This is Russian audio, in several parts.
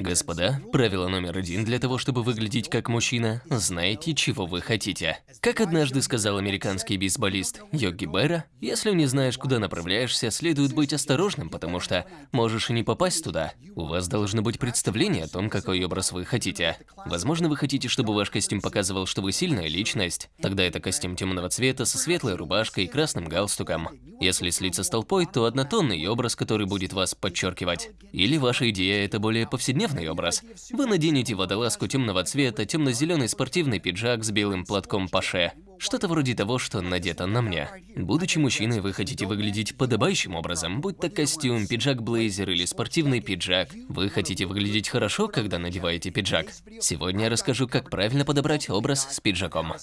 Господа, правило номер один для того, чтобы выглядеть как мужчина – знаете, чего вы хотите. Как однажды сказал американский бейсболист Йоги Берра, если не знаешь, куда направляешься, следует быть осторожным, потому что можешь и не попасть туда. У вас должно быть представление о том, какой образ вы хотите. Возможно, вы хотите, чтобы ваш костюм показывал, что вы сильная личность. Тогда это костюм темного цвета со светлой рубашкой и красным галстуком. Если слиться с толпой, то однотонный образ, который будет вас подчеркивать. Или ваша идея – это более повседневный образ. Вы наденете водолазку темного цвета, темно-зеленый спортивный пиджак с белым платком паше. Что-то вроде того, что надето на мне. Будучи мужчиной, вы хотите выглядеть подобающим образом, будь то костюм, пиджак-блейзер или спортивный пиджак. Вы хотите выглядеть хорошо, когда надеваете пиджак. Сегодня я расскажу, как правильно подобрать образ с пиджаком.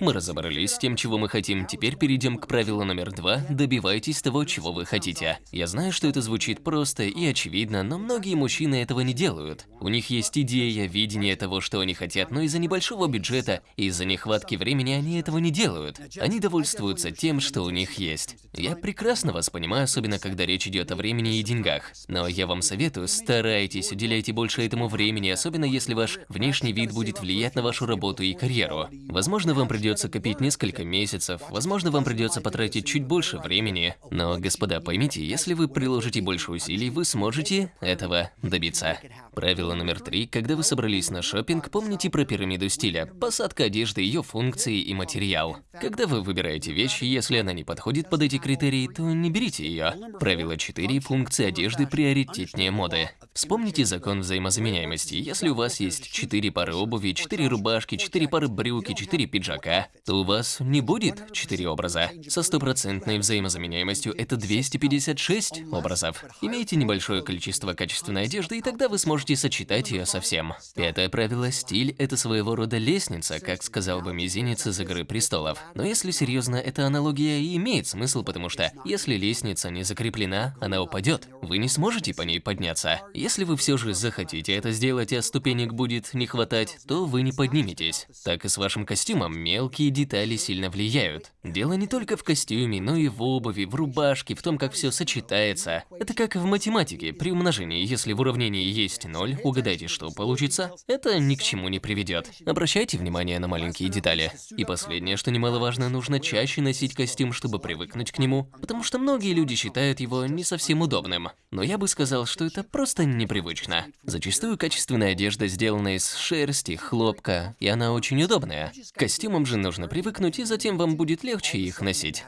Мы разобрались с тем, чего мы хотим. Теперь перейдем к правилу номер два. Добивайтесь того, чего вы хотите. Я знаю, что это звучит просто и очевидно, но многие мужчины этого не делают. У них есть идея, видение того, что они хотят, но из-за небольшого бюджета и из-за нехватки времени они этого не делают. Они довольствуются тем, что у них есть. Я прекрасно вас понимаю, особенно когда речь идет о времени и деньгах. Но я вам советую, старайтесь, уделяйте больше этому времени, особенно если ваш внешний вид будет влиять на вашу работу и карьеру. Возможно, вам придется придется копить несколько месяцев, возможно, вам придется потратить чуть больше времени. Но, господа, поймите, если вы приложите больше усилий, вы сможете этого добиться. Правило номер три. Когда вы собрались на шопинг, помните про пирамиду стиля. Посадка одежды, ее функции и материал. Когда вы выбираете вещь, если она не подходит под эти критерии, то не берите ее. Правило 4. Функции одежды приоритетнее моды. Вспомните закон взаимозаменяемости. Если у вас есть 4 пары обуви, 4 рубашки, 4 пары брюки, 4 пиджака, то у вас не будет 4 образа. Со стопроцентной взаимозаменяемостью это 256 образов. Имейте небольшое количество качественной одежды, и тогда вы сможете можете сочетать ее со всем. Пятое правило – стиль – это своего рода лестница, как сказал бы мизинец из «Игры престолов». Но если серьезно, эта аналогия и имеет смысл, потому что если лестница не закреплена, она упадет. Вы не сможете по ней подняться. Если вы все же захотите это сделать, а ступенек будет не хватать, то вы не подниметесь. Так и с вашим костюмом мелкие детали сильно влияют. Дело не только в костюме, но и в обуви, в рубашке, в том, как все сочетается. Это как в математике, при умножении, если в уравнении есть 0, угадайте, что получится. Это ни к чему не приведет. Обращайте внимание на маленькие детали. И последнее, что немаловажно, нужно чаще носить костюм, чтобы привыкнуть к нему, потому что многие люди считают его не совсем удобным. Но я бы сказал, что это просто непривычно. Зачастую качественная одежда сделана из шерсти, хлопка, и она очень удобная. К костюмам же нужно привыкнуть, и затем вам будет легче их носить.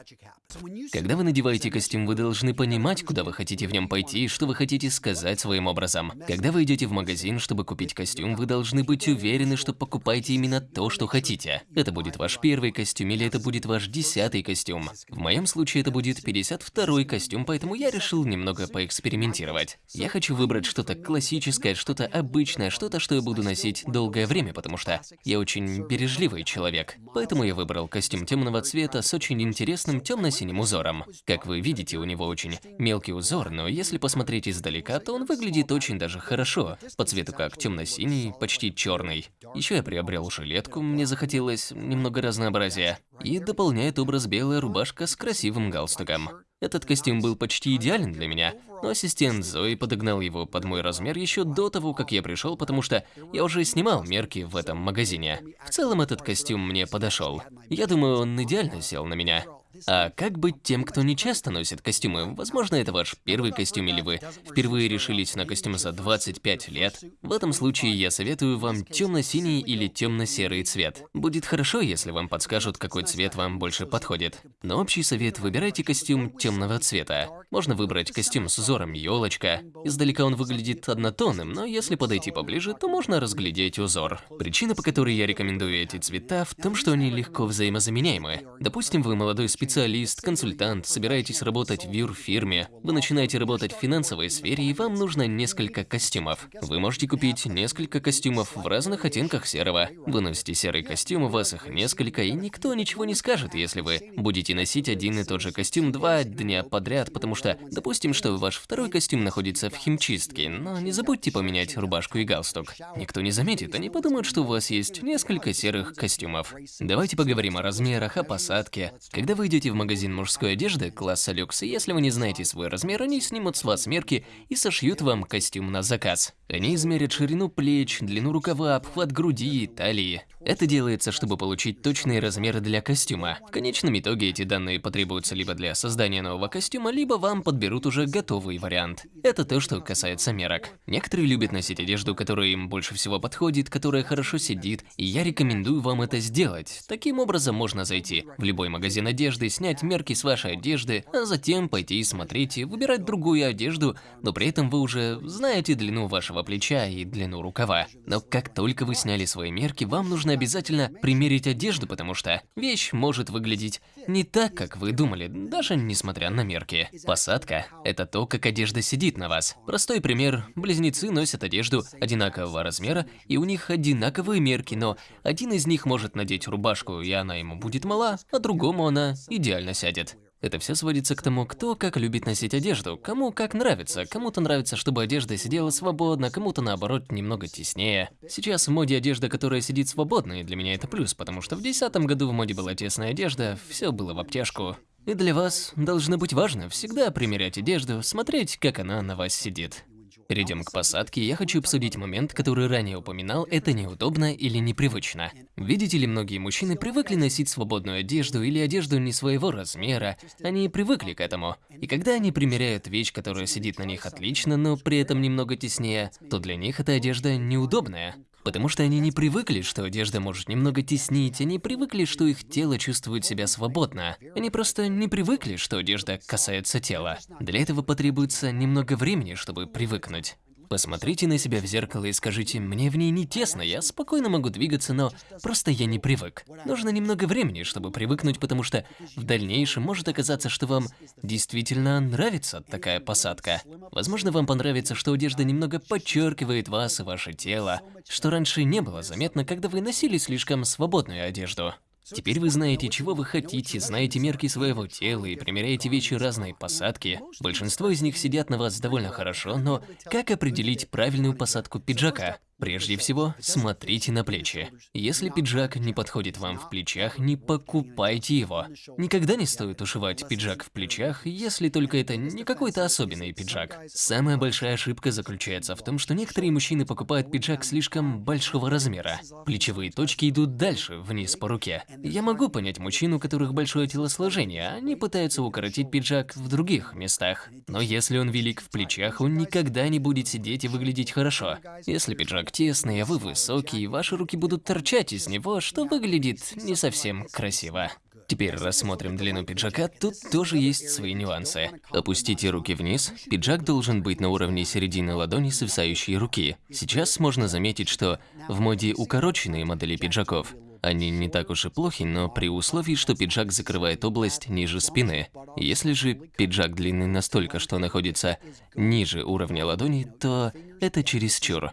Когда вы надеваете костюм, вы должны понимать, куда вы хотите в нем пойти и что вы хотите сказать своим образом. Когда вы идете в магазин, чтобы купить костюм, вы должны быть уверены, что покупаете именно то, что хотите. Это будет ваш первый костюм или это будет ваш десятый костюм. В моем случае это будет 52-й костюм, поэтому я решил немного поэкспериментировать. Я хочу выбрать что-то классическое, что-то обычное, что-то, что я буду носить долгое время, потому что я очень бережливый человек. Поэтому я выбрал костюм темного цвета с очень интересным темно-синим синим узором. Как вы видите, у него очень мелкий узор, но если посмотреть издалека, то он выглядит очень даже хорошо. По цвету как темно-синий, почти черный. Еще я приобрел жилетку, мне захотелось немного разнообразия. И дополняет образ белая рубашка с красивым галстуком. Этот костюм был почти идеален для меня, но ассистент Зои подогнал его под мой размер еще до того, как я пришел, потому что я уже снимал мерки в этом магазине. В целом этот костюм мне подошел. Я думаю, он идеально сел на меня. А как быть тем, кто не часто носит костюмы? Возможно, это ваш первый костюм или вы впервые решились на костюм за 25 лет. В этом случае я советую вам темно-синий или темно-серый цвет. Будет хорошо, если вам подскажут, какой цвет вам больше подходит. Но общий совет – выбирайте костюм темного цвета. Можно выбрать костюм с узором елочка. Издалека он выглядит однотонным, но если подойти поближе, то можно разглядеть узор. Причина, по которой я рекомендую эти цвета, в том, что они легко взаимозаменяемы. Допустим, вы молодой специалист, специалист, консультант, собираетесь работать в юрфирме, вы начинаете работать в финансовой сфере и вам нужно несколько костюмов. Вы можете купить несколько костюмов в разных оттенках серого. Вы носите серый костюм, у вас их несколько, и никто ничего не скажет, если вы будете носить один и тот же костюм два дня подряд, потому что, допустим, что ваш второй костюм находится в химчистке, но не забудьте поменять рубашку и галстук. Никто не заметит, они подумают, что у вас есть несколько серых костюмов. Давайте поговорим о размерах, о посадке. Когда вы идете в магазин мужской одежды класса люкс, если вы не знаете свой размер, они снимут с вас мерки и сошьют вам костюм на заказ. Они измерят ширину плеч, длину рукава, обхват груди, талии. Это делается, чтобы получить точные размеры для костюма. В конечном итоге эти данные потребуются либо для создания нового костюма, либо вам подберут уже готовый вариант. Это то, что касается мерок. Некоторые любят носить одежду, которая им больше всего подходит, которая хорошо сидит, и я рекомендую вам это сделать. Таким образом можно зайти в любой магазин одежды, снять мерки с вашей одежды, а затем пойти смотреть и выбирать другую одежду, но при этом вы уже знаете длину вашего плеча и длину рукава. Но как только вы сняли свои мерки, вам нужно обязательно примерить одежду, потому что вещь может выглядеть не так, как вы думали, даже несмотря на мерки. Посадка – это то, как одежда сидит на вас. Простой пример – близнецы носят одежду одинакового размера, и у них одинаковые мерки, но один из них может надеть рубашку, и она ему будет мала, а другому она идеально сядет. Это все сводится к тому, кто как любит носить одежду, кому как нравится. Кому-то нравится, чтобы одежда сидела свободно, кому-то наоборот немного теснее. Сейчас в моде одежда, которая сидит свободно, и для меня это плюс, потому что в 2010 году в моде была тесная одежда, все было в обтяжку. И для вас должно быть важно всегда примерять одежду, смотреть, как она на вас сидит. Перейдем к посадке, я хочу обсудить момент, который ранее упоминал, это неудобно или непривычно. Видите ли, многие мужчины привыкли носить свободную одежду или одежду не своего размера, они привыкли к этому. И когда они примеряют вещь, которая сидит на них отлично, но при этом немного теснее, то для них эта одежда неудобная. Потому что они не привыкли, что одежда может немного теснить, они привыкли, что их тело чувствует себя свободно. Они просто не привыкли, что одежда касается тела. Для этого потребуется немного времени, чтобы привыкнуть. Посмотрите на себя в зеркало и скажите, мне в ней не тесно, я спокойно могу двигаться, но просто я не привык. Нужно немного времени, чтобы привыкнуть, потому что в дальнейшем может оказаться, что вам действительно нравится такая посадка. Возможно, вам понравится, что одежда немного подчеркивает вас и ваше тело, что раньше не было заметно, когда вы носили слишком свободную одежду. Теперь вы знаете, чего вы хотите, знаете мерки своего тела и примеряете вещи разной посадки. Большинство из них сидят на вас довольно хорошо, но как определить правильную посадку пиджака? Прежде всего, смотрите на плечи. Если пиджак не подходит вам в плечах, не покупайте его. Никогда не стоит ушивать пиджак в плечах, если только это не какой-то особенный пиджак. Самая большая ошибка заключается в том, что некоторые мужчины покупают пиджак слишком большого размера. Плечевые точки идут дальше, вниз по руке. Я могу понять мужчин, у которых большое телосложение, они пытаются укоротить пиджак в других местах. Но если он велик в плечах, он никогда не будет сидеть и выглядеть хорошо. Если пиджак пиджак тесный, а вы высокий, и ваши руки будут торчать из него, что выглядит не совсем красиво. Теперь рассмотрим длину пиджака, тут тоже есть свои нюансы. Опустите руки вниз, пиджак должен быть на уровне середины ладони свисающей руки. Сейчас можно заметить, что в моде укороченные модели пиджаков. Они не так уж и плохи, но при условии, что пиджак закрывает область ниже спины. Если же пиджак длинный настолько, что находится ниже уровня ладони, то это чересчур.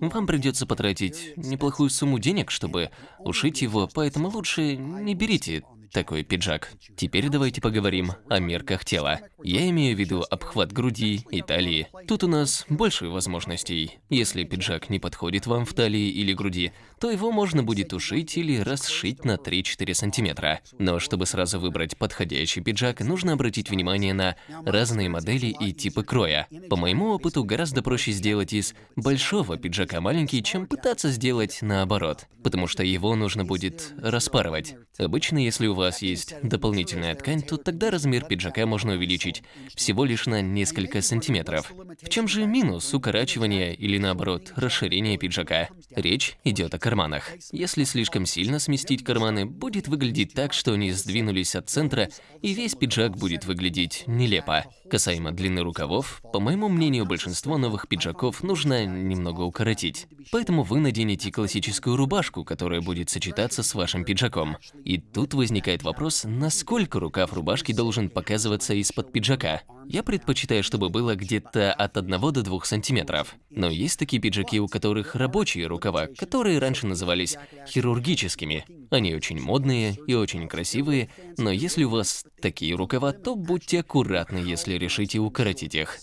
Вам придется потратить неплохую сумму денег, чтобы ушить его, поэтому лучше не берите такой пиджак. Теперь давайте поговорим о мерках тела. Я имею в виду обхват груди и талии. Тут у нас больше возможностей. Если пиджак не подходит вам в талии или груди, то его можно будет ушить или расшить на 3-4 сантиметра. Но чтобы сразу выбрать подходящий пиджак, нужно обратить внимание на разные модели и типы кроя. По моему опыту, гораздо проще сделать из большого пиджака маленький, чем пытаться сделать наоборот, потому что его нужно будет распарывать. Обычно, если у вас есть дополнительная ткань, то тогда размер пиджака можно увеличить всего лишь на несколько сантиметров. В чем же минус укорачивания или наоборот расширения пиджака? Речь идет о карманах. Если слишком сильно сместить карманы, будет выглядеть так, что они сдвинулись от центра, и весь пиджак будет выглядеть нелепо. Касаемо длины рукавов, по моему мнению, большинство новых пиджаков нужно немного укоротить. Поэтому вы наденете классическую рубашку, которая будет сочетаться с вашим пиджаком. И тут возникает вопрос, насколько рукав рубашки должен показываться из-под пиджака. Я предпочитаю, чтобы было где-то от 1 до 2 сантиметров. Но есть такие пиджаки, у которых рабочие рукава, которые раньше назывались хирургическими. Они очень модные и очень красивые, но если у вас такие рукава, то будьте аккуратны, если решите укоротить их.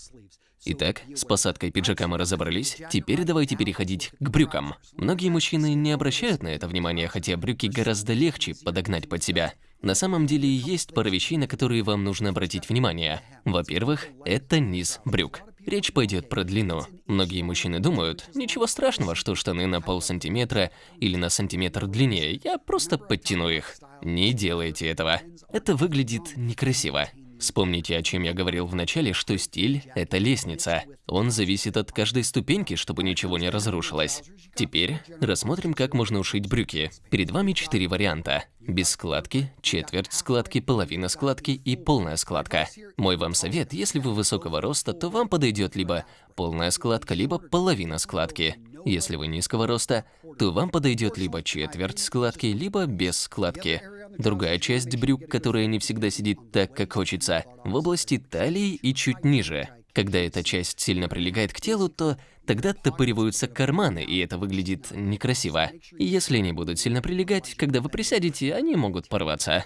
Итак, с посадкой пиджака мы разобрались, теперь давайте переходить к брюкам. Многие мужчины не обращают на это внимания, хотя брюки гораздо легче подогнать под себя. На самом деле есть пара вещей, на которые вам нужно обратить внимание. Во-первых, это низ брюк. Речь пойдет про длину. Многие мужчины думают, ничего страшного, что штаны на пол сантиметра или на сантиметр длиннее, я просто подтяну их. Не делайте этого. Это выглядит некрасиво. Вспомните, о чем я говорил в начале, что стиль – это лестница. Он зависит от каждой ступеньки, чтобы ничего не разрушилось. Теперь рассмотрим, как можно ушить брюки. Перед вами четыре варианта. Без складки, четверть складки, половина складки и полная складка. Мой вам совет, если вы высокого роста, то вам подойдет либо полная складка, либо половина складки. Если вы низкого роста, то вам подойдет либо четверть складки, либо без складки. Другая часть брюк, которая не всегда сидит так, как хочется, в области талии и чуть ниже. Когда эта часть сильно прилегает к телу, то тогда топориваются карманы, и это выглядит некрасиво. Если они будут сильно прилегать, когда вы присядете, они могут порваться.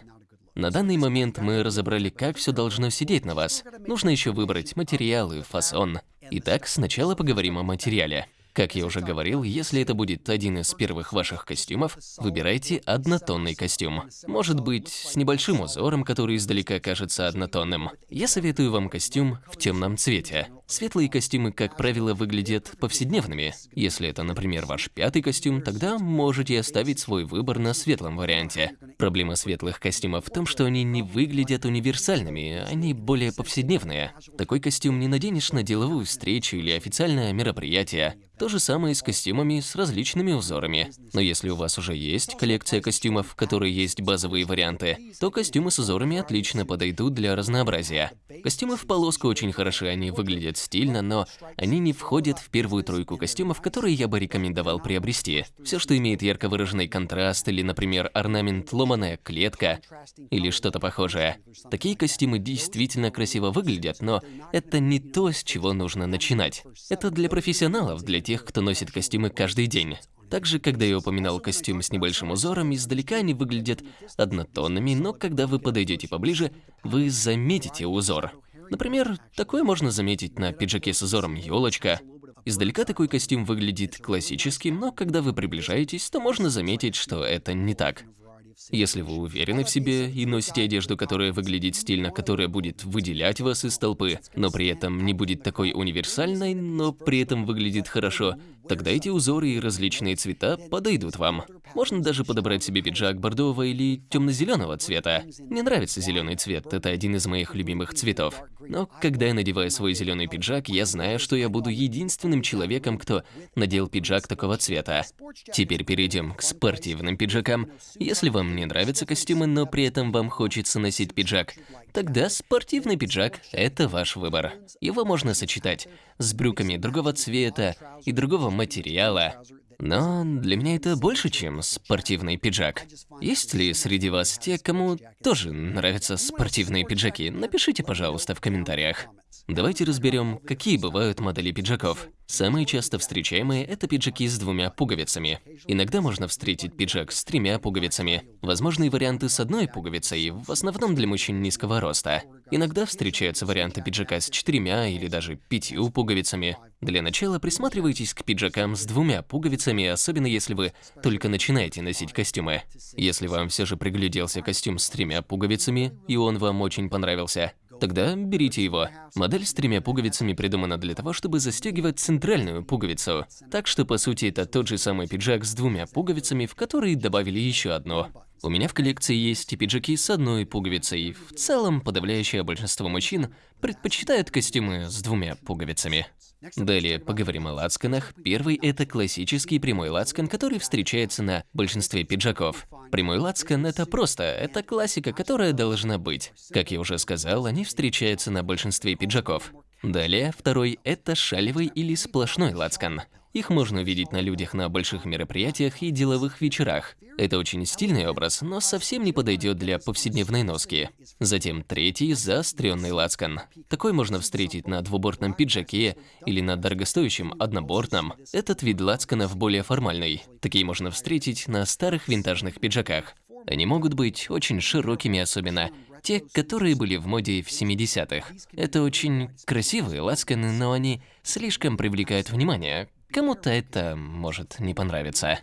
На данный момент мы разобрали, как все должно сидеть на вас. Нужно еще выбрать материалы, фасон. Итак, сначала поговорим о материале. Как я уже говорил, если это будет один из первых ваших костюмов, выбирайте однотонный костюм. Может быть, с небольшим узором, который издалека кажется однотонным. Я советую вам костюм в темном цвете. Светлые костюмы, как правило, выглядят повседневными. Если это, например, ваш пятый костюм, тогда можете оставить свой выбор на светлом варианте. Проблема светлых костюмов в том, что они не выглядят универсальными, они более повседневные. Такой костюм не наденешь на деловую встречу или официальное мероприятие. То же самое и с костюмами с различными узорами. Но если у вас уже есть коллекция костюмов, в которой есть базовые варианты, то костюмы с узорами отлично подойдут для разнообразия. Костюмы в полоску очень хороши, они выглядят стильно, но они не входят в первую тройку костюмов, которые я бы рекомендовал приобрести. Все, что имеет ярко выраженный контраст или, например, орнамент ломаная клетка или что-то похожее. Такие костюмы действительно красиво выглядят, но это не то, с чего нужно начинать. Это для профессионалов, для тех, кто носит костюмы каждый день. Также, когда я упоминал костюм с небольшим узором, издалека они выглядят однотонными, но когда вы подойдете поближе, вы заметите узор. Например, такое можно заметить на пиджаке с узором елочка. Издалека такой костюм выглядит классическим, но когда вы приближаетесь, то можно заметить, что это не так. Если вы уверены в себе и носите одежду, которая выглядит стильно, которая будет выделять вас из толпы, но при этом не будет такой универсальной, но при этом выглядит хорошо, тогда эти узоры и различные цвета подойдут вам. Можно даже подобрать себе пиджак бордового или темно-зеленого цвета. Мне нравится зеленый цвет, это один из моих любимых цветов. Но когда я надеваю свой зеленый пиджак, я знаю, что я буду единственным человеком, кто надел пиджак такого цвета. Теперь перейдем к спортивным пиджакам. Если вам не нравятся костюмы, но при этом вам хочется носить пиджак, тогда спортивный пиджак – это ваш выбор. Его можно сочетать с брюками другого цвета и другого материала, но для меня это больше, чем спортивный пиджак. Есть ли среди вас те, кому тоже нравятся спортивные пиджаки? Напишите, пожалуйста, в комментариях. Давайте разберем, какие бывают модели пиджаков. Самые часто встречаемые – это пиджаки с двумя пуговицами. Иногда можно встретить пиджак с тремя пуговицами. Возможные варианты с одной пуговицей, в основном для мужчин низкого роста. Иногда встречаются варианты пиджака с четырьмя или даже пятью пуговицами. Для начала присматривайтесь к пиджакам с двумя пуговицами, особенно если вы только начинаете носить костюмы. Если вам все же пригляделся костюм с тремя пуговицами, и он вам очень понравился, Тогда берите его. Модель с тремя пуговицами придумана для того, чтобы застегивать центральную пуговицу. Так что, по сути, это тот же самый пиджак с двумя пуговицами, в который добавили еще одну. У меня в коллекции есть и пиджаки с одной пуговицей. В целом, подавляющее большинство мужчин предпочитают костюмы с двумя пуговицами. Далее поговорим о лацканах. Первый – это классический прямой лацкан, который встречается на большинстве пиджаков. Прямой лацкан – это просто, это классика, которая должна быть. Как я уже сказал, они встречаются на большинстве пиджаков. Далее, второй – это шалевый или сплошной лацкан. Их можно увидеть на людях на больших мероприятиях и деловых вечерах. Это очень стильный образ, но совсем не подойдет для повседневной носки. Затем третий – заостренный лацкан. Такой можно встретить на двубортном пиджаке или на дорогостоящем однобортном. Этот вид лацканов более формальный. Такие можно встретить на старых винтажных пиджаках. Они могут быть очень широкими, особенно те, которые были в моде в 70-х. Это очень красивые лацканы, но они слишком привлекают внимание. Кому-то это может не понравиться.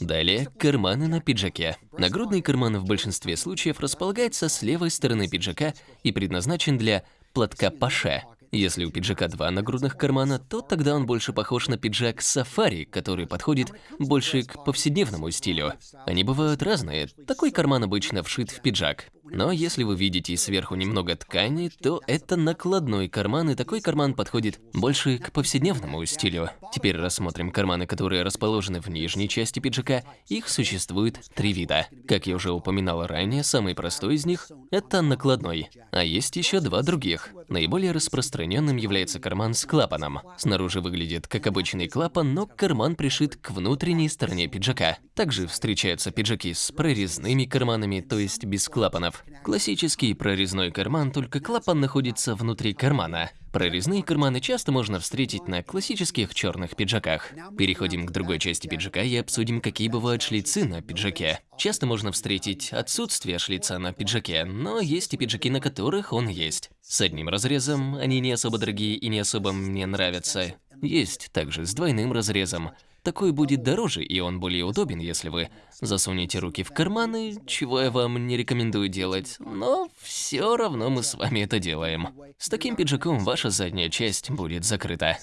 Далее, карманы на пиджаке. Нагрудный карман в большинстве случаев располагается с левой стороны пиджака и предназначен для платка паше. Если у пиджака два нагрудных кармана, то тогда он больше похож на пиджак сафари, который подходит больше к повседневному стилю. Они бывают разные. Такой карман обычно вшит в пиджак. Но если вы видите сверху немного ткани, то это накладной карман, и такой карман подходит больше к повседневному стилю. Теперь рассмотрим карманы, которые расположены в нижней части пиджака. Их существует три вида. Как я уже упоминал ранее, самый простой из них – это накладной. А есть еще два других. Наиболее распространенным является карман с клапаном. Снаружи выглядит как обычный клапан, но карман пришит к внутренней стороне пиджака. Также встречаются пиджаки с прорезными карманами, то есть без клапанов. Классический прорезной карман, только клапан находится внутри кармана. Прорезные карманы часто можно встретить на классических черных пиджаках. Переходим к другой части пиджака и обсудим, какие бывают шлицы на пиджаке. Часто можно встретить отсутствие шлица на пиджаке, но есть и пиджаки, на которых он есть. С одним разрезом, они не особо дорогие и не особо мне нравятся. Есть также с двойным разрезом. Такой будет дороже, и он более удобен, если вы засунете руки в карманы, чего я вам не рекомендую делать, но все равно мы с вами это делаем. С таким пиджаком ваша задняя часть будет закрыта.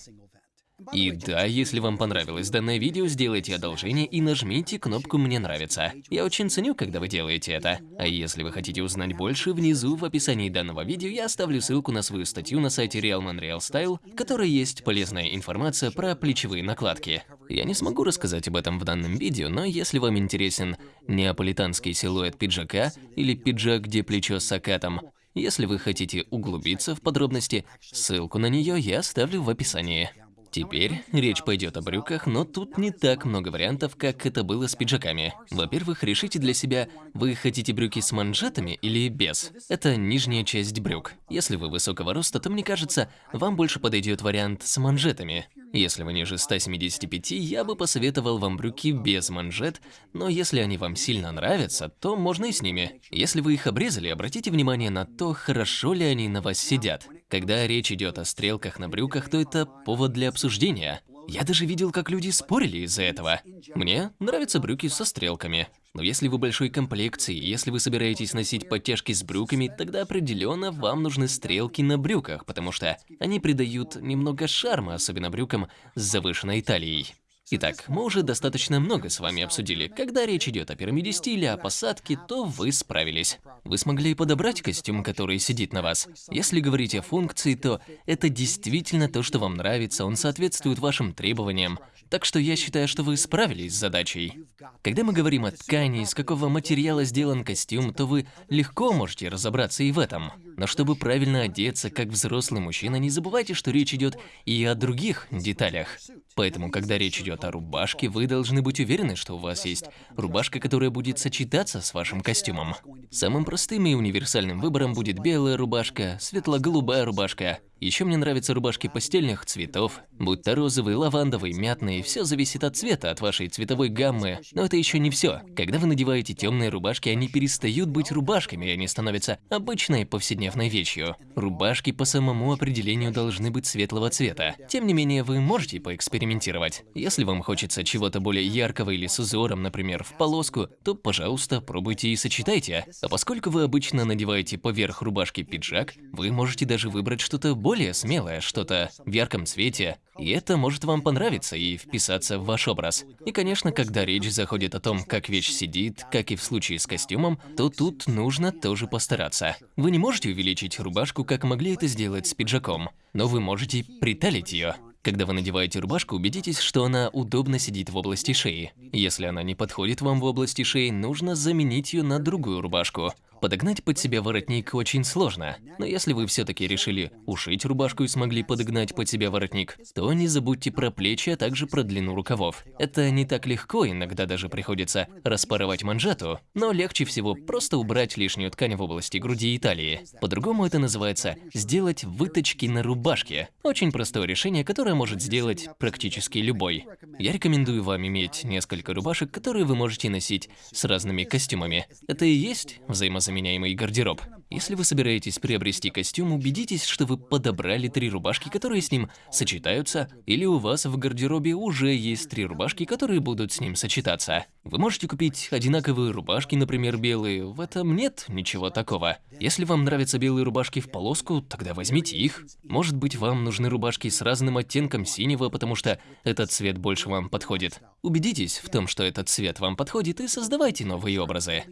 И да, если вам понравилось данное видео, сделайте одолжение и нажмите кнопку «Мне нравится». Я очень ценю, когда вы делаете это. А если вы хотите узнать больше, внизу в описании данного видео я оставлю ссылку на свою статью на сайте Realman Real Style, в которой есть полезная информация про плечевые накладки. Я не смогу рассказать об этом в данном видео, но если вам интересен неаполитанский силуэт пиджака или пиджак, где плечо с акатом, если вы хотите углубиться в подробности, ссылку на нее я оставлю в описании. Теперь речь пойдет о брюках, но тут не так много вариантов, как это было с пиджаками. Во-первых, решите для себя, вы хотите брюки с манжетами или без. Это нижняя часть брюк. Если вы высокого роста, то мне кажется, вам больше подойдет вариант с манжетами. Если вы ниже 175, я бы посоветовал вам брюки без манжет, но если они вам сильно нравятся, то можно и с ними. Если вы их обрезали, обратите внимание на то, хорошо ли они на вас сидят. Когда речь идет о стрелках на брюках, то это повод для обсуждения. Я даже видел, как люди спорили из-за этого. Мне нравятся брюки со стрелками. Но если вы большой комплекции, если вы собираетесь носить подтяжки с брюками, тогда определенно вам нужны стрелки на брюках, потому что они придают немного шарма, особенно брюкам с завышенной талией. Итак, мы уже достаточно много с вами обсудили. Когда речь идет о пирамиде стиля, о посадке, то вы справились. Вы смогли подобрать костюм, который сидит на вас. Если говорить о функции, то это действительно то, что вам нравится, он соответствует вашим требованиям. Так что я считаю, что вы справились с задачей. Когда мы говорим о ткани, из какого материала сделан костюм, то вы легко можете разобраться и в этом. Но чтобы правильно одеться, как взрослый мужчина, не забывайте, что речь идет и о других деталях. Поэтому, когда речь идет о рубашке, вы должны быть уверены, что у вас есть рубашка, которая будет сочетаться с вашим костюмом. Самым простым и универсальным выбором будет белая рубашка, светло-голубая рубашка, еще мне нравятся рубашки постельных цветов, будь то розовый, лавандовый, мятный, все зависит от цвета, от вашей цветовой гаммы. Но это еще не все. Когда вы надеваете темные рубашки, они перестают быть рубашками, и они становятся обычной повседневной вещью. Рубашки по самому определению должны быть светлого цвета. Тем не менее, вы можете поэкспериментировать. Если вам хочется чего-то более яркого или с узором, например, в полоску, то, пожалуйста, пробуйте и сочетайте. А поскольку вы обычно надеваете поверх рубашки пиджак, вы можете даже выбрать что-то более более смелое, что-то в ярком цвете, и это может вам понравиться и вписаться в ваш образ. И, конечно, когда речь заходит о том, как вещь сидит, как и в случае с костюмом, то тут нужно тоже постараться. Вы не можете увеличить рубашку, как могли это сделать с пиджаком, но вы можете приталить ее. Когда вы надеваете рубашку, убедитесь, что она удобно сидит в области шеи. Если она не подходит вам в области шеи, нужно заменить ее на другую рубашку. Подогнать под себя воротник очень сложно, но если вы все-таки решили ушить рубашку и смогли подогнать под себя воротник, то не забудьте про плечи, а также про длину рукавов. Это не так легко, иногда даже приходится распарывать манжету, но легче всего просто убрать лишнюю ткань в области груди и талии. По-другому это называется сделать выточки на рубашке. Очень простое решение, которое может сделать практически любой. Я рекомендую вам иметь несколько рубашек, которые вы можете носить с разными костюмами. Это и есть взаимозаменяемость взаимозаменяемый гардероб. Если вы собираетесь приобрести костюм, убедитесь, что вы подобрали три рубашки, которые с ним сочетаются, или у вас в гардеробе уже есть три рубашки, которые будут с ним сочетаться. Вы можете купить одинаковые рубашки, например, белые, в этом нет ничего такого. Если вам нравятся белые рубашки в полоску, тогда возьмите их. Может быть, вам нужны рубашки с разным оттенком синего, потому что этот цвет больше вам подходит. Убедитесь в том, что этот цвет вам подходит, и создавайте новые образы.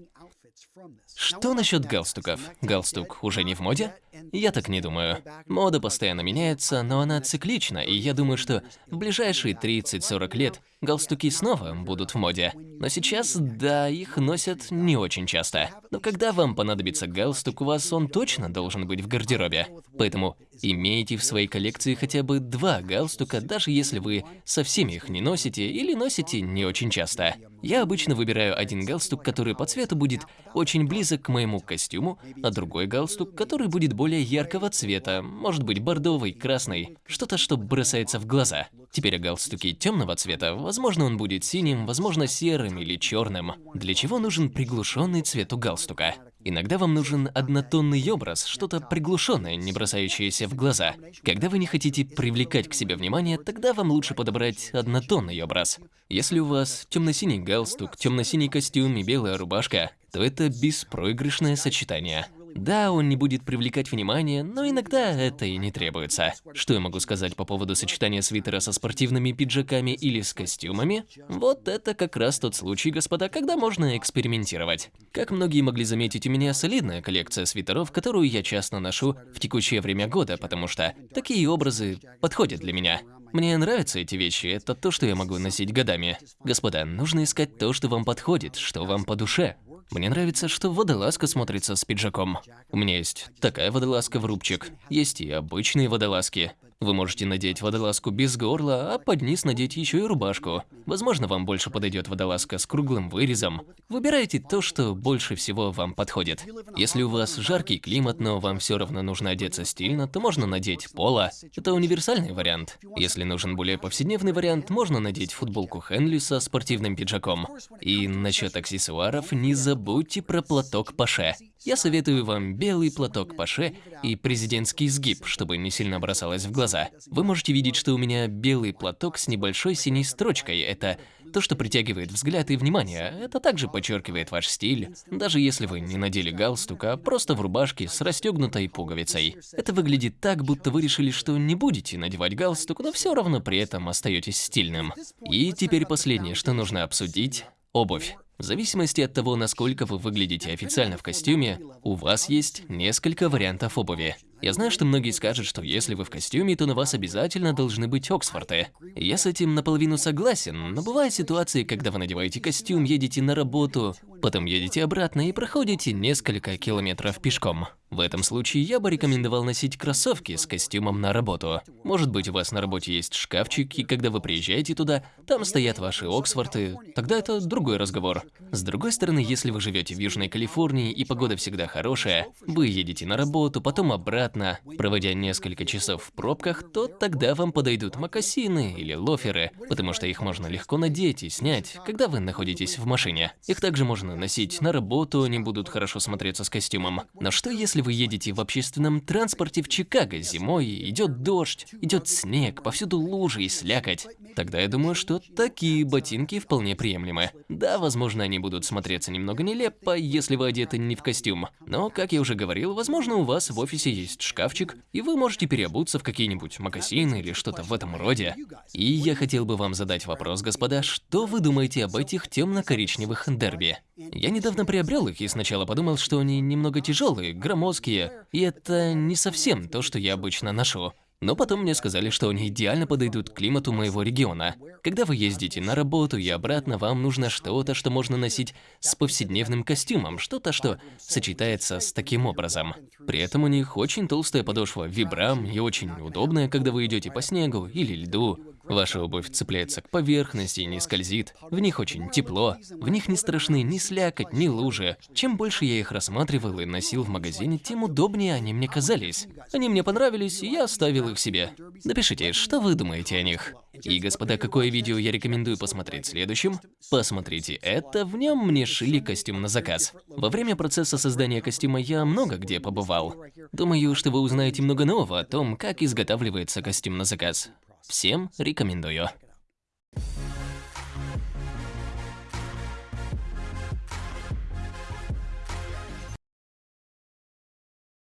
Что насчет галстуков? Галстук уже не в моде? Я так не думаю. Мода постоянно меняется, но она циклична, и я думаю, что в ближайшие 30-40 лет галстуки снова будут в моде. Но сейчас, да, их носят не очень часто. Но когда вам понадобится галстук, у вас он точно должен быть в гардеробе. Поэтому имейте в своей коллекции хотя бы два галстука, даже если вы совсем их не носите или носите не очень часто. Я обычно выбираю один галстук, который по цвету будет очень близок к моему костюму, а другой галстук, который будет более яркого цвета, может быть бордовый, красный, что-то, что бросается в глаза. Теперь о галстуке темного цвета, возможно он будет синим, возможно серым или черным. Для чего нужен приглушенный цвет у галстука? Иногда вам нужен однотонный образ, что-то приглушенное, не бросающееся в глаза. Когда вы не хотите привлекать к себе внимание, тогда вам лучше подобрать однотонный образ. Если у вас темно-синий галстук, темно-синий костюм и белая рубашка, то это беспроигрышное сочетание. Да, он не будет привлекать внимание, но иногда это и не требуется. Что я могу сказать по поводу сочетания свитера со спортивными пиджаками или с костюмами? Вот это как раз тот случай, господа, когда можно экспериментировать. Как многие могли заметить, у меня солидная коллекция свитеров, которую я часто ношу в текущее время года, потому что такие образы подходят для меня. Мне нравятся эти вещи, это то, что я могу носить годами. Господа, нужно искать то, что вам подходит, что вам по душе. Мне нравится, что водолазка смотрится с пиджаком. У меня есть такая водолазка в рубчик, есть и обычные водолазки. Вы можете надеть водолазку без горла, а под низ надеть еще и рубашку. Возможно, вам больше подойдет водолазка с круглым вырезом. Выбирайте то, что больше всего вам подходит. Если у вас жаркий климат, но вам все равно нужно одеться стильно, то можно надеть поло. Это универсальный вариант. Если нужен более повседневный вариант, можно надеть футболку Хенли со спортивным пиджаком. И насчет аксессуаров, не забудьте про платок Паше. Я советую вам белый платок Паше и президентский сгиб, чтобы не сильно бросалось в глаза. Вы можете видеть, что у меня белый платок с небольшой синей строчкой. Это то, что притягивает взгляд и внимание. Это также подчеркивает ваш стиль, даже если вы не надели галстук, а просто в рубашке с расстегнутой пуговицей. Это выглядит так, будто вы решили, что не будете надевать галстук, но все равно при этом остаетесь стильным. И теперь последнее, что нужно обсудить – обувь. В зависимости от того, насколько вы выглядите официально в костюме, у вас есть несколько вариантов обуви. Я знаю, что многие скажут, что если вы в костюме, то на вас обязательно должны быть Оксфорды. Я с этим наполовину согласен, но бывают ситуации, когда вы надеваете костюм, едете на работу, потом едете обратно и проходите несколько километров пешком. В этом случае я бы рекомендовал носить кроссовки с костюмом на работу. Может быть, у вас на работе есть шкафчик, и когда вы приезжаете туда, там стоят ваши Оксфорды, тогда это другой разговор. С другой стороны, если вы живете в Южной Калифорнии и погода всегда хорошая, вы едете на работу, потом обратно, проводя несколько часов в пробках, то тогда вам подойдут мокасины или лоферы, потому что их можно легко надеть и снять, когда вы находитесь в машине. Их также можно носить на работу, они будут хорошо смотреться с костюмом. Но что если если вы едете в общественном транспорте в Чикаго зимой, идет дождь, идет снег, повсюду лужи и слякоть, тогда я думаю, что такие ботинки вполне приемлемы. Да, возможно, они будут смотреться немного нелепо, если вы одеты не в костюм. Но, как я уже говорил, возможно, у вас в офисе есть шкафчик, и вы можете переобуться в какие-нибудь мокасины или что-то в этом роде. И я хотел бы вам задать вопрос, господа, что вы думаете об этих темно-коричневых дерби? Я недавно приобрел их и сначала подумал, что они немного тяжелые, громоздкие, и это не совсем то, что я обычно ношу. Но потом мне сказали, что они идеально подойдут к климату моего региона. Когда вы ездите на работу и обратно, вам нужно что-то, что можно носить с повседневным костюмом, что-то, что сочетается с таким образом. При этом у них очень толстая подошва вибрам и очень удобная, когда вы идете по снегу или льду. Ваша обувь цепляется к поверхности не скользит. В них очень тепло. В них не страшны ни слякоть, ни лужи. Чем больше я их рассматривал и носил в магазине, тем удобнее они мне казались. Они мне понравились, и я оставил их себе. Напишите, что вы думаете о них. И, господа, какое видео я рекомендую посмотреть следующим? Посмотрите это, в нем мне шили костюм на заказ. Во время процесса создания костюма я много где побывал. Думаю, что вы узнаете много нового о том, как изготавливается костюм на заказ. Всем рекомендую.